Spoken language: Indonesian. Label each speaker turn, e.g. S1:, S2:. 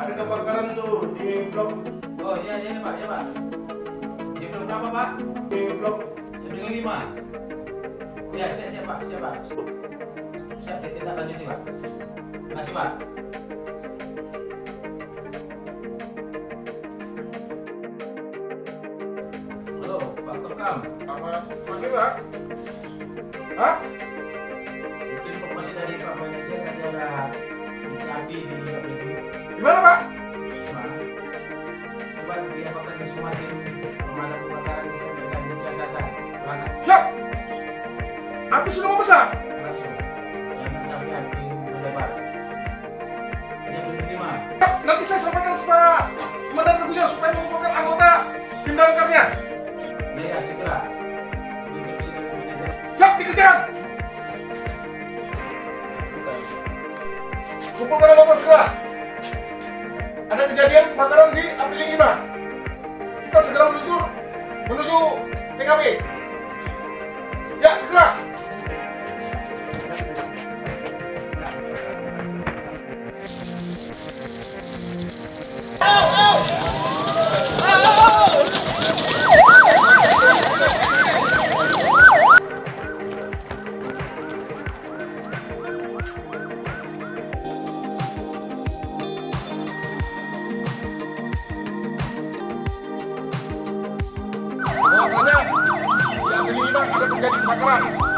S1: Nyemplung.
S2: Oh iya iya Pak, iya Pak. Jam berapa Pak?
S1: Nyemplung.
S2: Jam lima. Ya siap siap Pak, siap Pak. Siap ditindaklanjuti Pak. Terima kasih Pak. Halo Pak Kelkam.
S1: Selamat pagi, Pak. Hah?
S2: Mungkin informasi dari Pak Manajer tadi ada di.
S1: Di mana, Pak?
S2: Nah, coba diapakan di Sumatin pemadam kebakaran di dan di Jakarta. Berangkat
S1: Siap. Api sudah membesar.
S2: langsung. Jangan sampai api melebar. Jam lima.
S1: Siap. Nanti saya sampaikan Pak Komandan Teguh supaya mengumpulkan anggota tim damkarnya.
S2: Ya ya segera.
S1: Siap, dikejar. Kumpulkan anggota segera. Kebakaran di Apriling 5. Kita segera menuju menuju TKP. Ya, segera. Bahwasanya di Apriling 5 ada terjadi kebakaran.